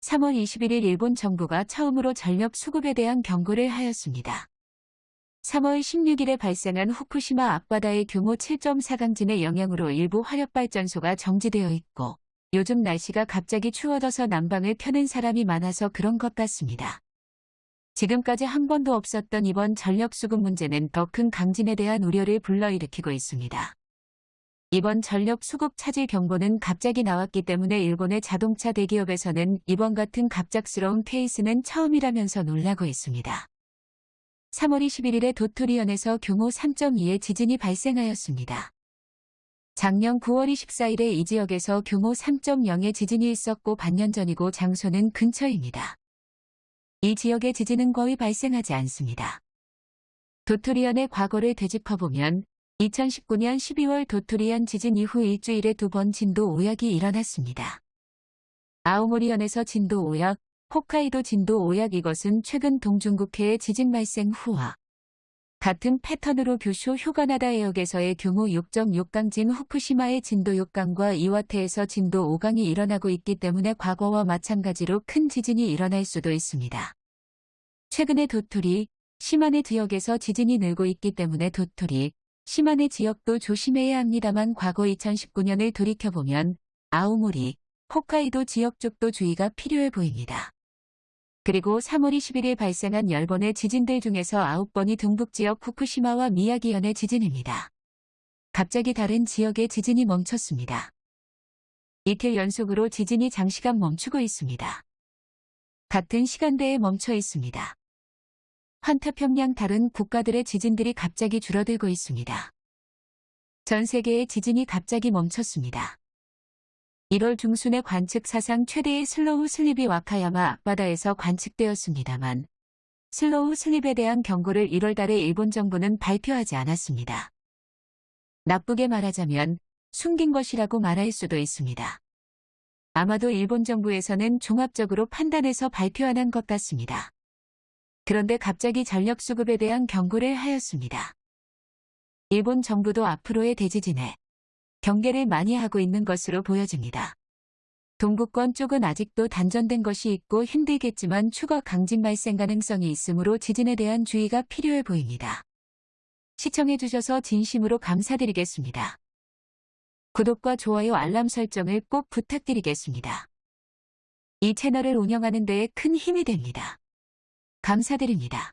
3월 21일 일본 정부가 처음으로 전력 수급에 대한 경고를 하였습니다. 3월 16일에 발생한 후쿠시마 앞바다의 규모 7.4 강진의 영향으로 일부 화력발전소가 정지되어 있고 요즘 날씨가 갑자기 추워져서 난방을 켜는 사람이 많아서 그런 것 같습니다. 지금까지 한 번도 없었던 이번 전력 수급 문제는 더 큰 강진에 대한 우려를 불러일으키고 있습니다. 이번 전력 수급 차질 경보는 갑자기 나왔기 때문에 일본의 자동차 대기업에서는 이번 같은 갑작스러운 케이스는 처음이라면서 놀라고 있습니다. 3월 21일에 도토리현에서 규모 3.2의 지진이 발생하였습니다. 작년 9월 24일에 이 지역에서 규모 3.0의 지진이 있었고 반년 전이고 장소는 근처입니다. 이 지역의 지진은 거의 발생하지 않습니다. 도토리현의 과거를 되짚어보면 2019년 12월 도토리현 지진 이후 일주일에 두 번 진도 5약이 일어났습니다. 아오모리현에서 진도 5약, 홋카이도 진도 5약 이것은 최근 동중국해의 지진 발생 후와 같은 패턴으로 규슈 휴가나다 해역에서의 규모 6.6강진 후쿠시마의 진도 6강과 이와테에서 진도 5강이 일어나고 있기 때문에 과거와 마찬가지로 큰 지진이 일어날 수도 있습니다. 최근에 도토리, 시마네 지역에서 지진이 늘고 있기 때문에 도토리, 시마네 지역도 조심해야 합니다만 과거 2019년을 돌이켜보면 아오모리, 홋카이도 지역 쪽도 주의가 필요해 보입니다. 그리고 3월 21일 발생한 10번의 지진들 중에서 9번이 동북지역 후쿠시마와 미야기현의 지진입니다. 갑자기 다른 지역의 지진이 멈췄습니다. 이틀 연속으로 지진이 장시간 멈추고 있습니다. 같은 시간대에 멈춰 있습니다. 환타평양 다른 국가들의 지진들이 갑자기 줄어들고 있습니다. 전 세계의 지진이 갑자기 멈췄습니다. 1월 중순에 관측 사상 최대의 슬로우 슬립이 와카야마 앞바다에서 관측되었습니다만 슬로우 슬립에 대한 경고를 1월 달에 일본 정부는 발표하지 않았습니다. 나쁘게 말하자면 숨긴 것이라고 말할 수도 있습니다. 아마도 일본 정부에서는 종합적으로 판단해서 발표한 것 같습니다. 그런데 갑자기 전력 수급에 대한 경고를 하였습니다. 일본 정부도 앞으로의 대지진에 경계를 많이 하고 있는 것으로 보여집니다. 동구권 쪽은 아직도 단전된 것이 있고 힘들겠지만 추가 강진 발생 가능성이 있으므로 지진에 대한 주의가 필요해 보입니다. 시청해주셔서 진심으로 감사드리겠습니다. 구독과 좋아요 알람 설정을 꼭 부탁드리겠습니다. 이 채널을 운영하는 데에 큰 힘이 됩니다. 감사드립니다.